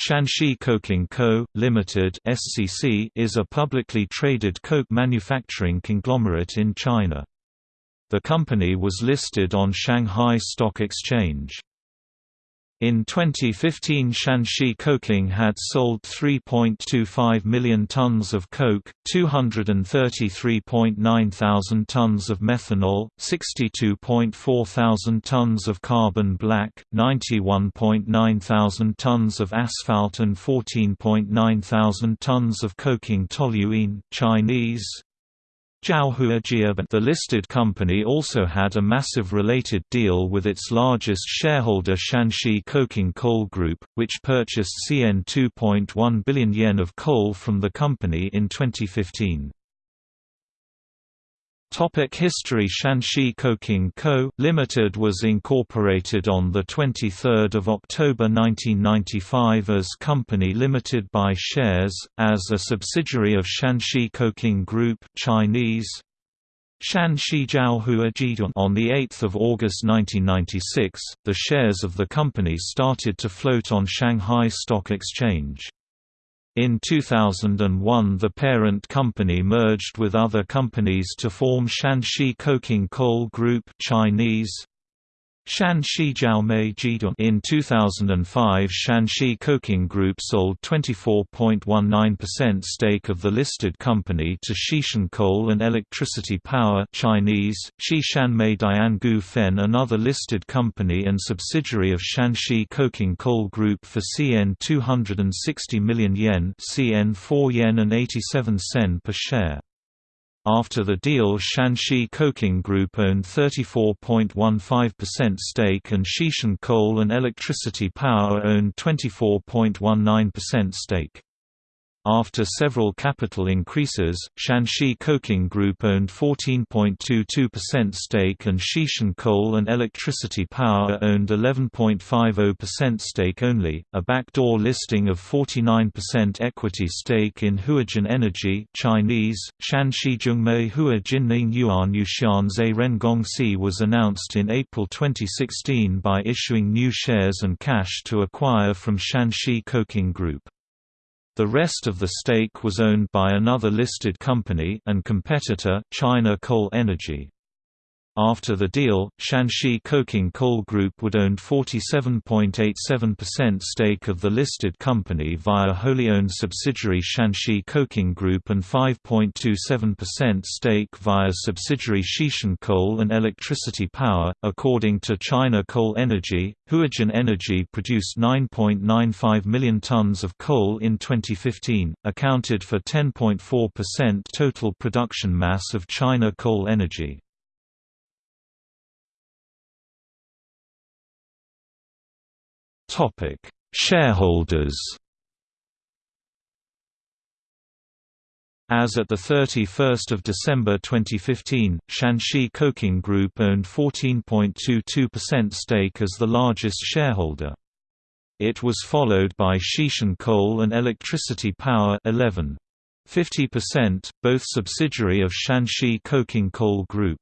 Shanxi Coking Co., Limited (SCC) is a publicly traded coke manufacturing conglomerate in China. The company was listed on Shanghai Stock Exchange. In 2015 Shanxi Coking had sold 3.25 million tons of coke, 233.9 thousand tons of methanol, 62.4 thousand tons of carbon black, 91.9 thousand tons of asphalt and 14.9 thousand tons of coking toluene. Chinese, the listed company also had a massive related deal with its largest shareholder Shanxi Coking Coal Group, which purchased CN 2.1 billion yen of coal from the company in 2015. Topic History Shanxi Coking Co., Limited was incorporated on 23 October 1995 as Company Limited by shares, as a subsidiary of Shanxi Coking Group Chinese, Shanxi Jiaohua On 8 August 1996, the shares of the company started to float on Shanghai Stock Exchange. In 2001 the parent company merged with other companies to form Shanxi Coking Coal Group Chinese, In 2005 Shanxi Coking Group sold 24.19% stake of the listed company to Xishan Coal and Electricity Power Chinese, Xishanmei Diangu Fen another listed company and subsidiary of Shanxi Coking Coal Group for CN 260 million yen CN 4 yen and 87 sen per share. After the deal Shanxi Coking Group owned 34.15% stake and Xishan Coal and Electricity Power owned 24.19% stake. After several capital increases, Shanxi Coking Group owned 14.22% stake and Xishan Coal and Electricity Power owned 11.50% stake only. A backdoor listing of 49% equity stake in Huajin Energy Chinese, Shanxi Zhongmei Hua Jinning Yuan Yuxian Zhe Rengong was announced in April 2016 by issuing new shares and cash to acquire from Shanxi Coking Group. The rest of the stake was owned by another listed company and competitor China Coal Energy. After the deal, Shanxi Coking Coal Group would own 47.87% stake of the listed company via wholly owned subsidiary Shanxi Coking Group and 5.27% stake via subsidiary Xishan Coal and Electricity Power. According to China Coal Energy, Huajin Energy produced 9.95 million tons of coal in 2015, accounted for 10.4% total production mass of China Coal Energy. Topic: Shareholders. As at 31 December 2015, Shanxi Coking Group owned 14.22% stake as the largest shareholder. It was followed by Xishan Coal and Electricity Power 11. 50%, both subsidiary of Shanxi Coking Coal Group.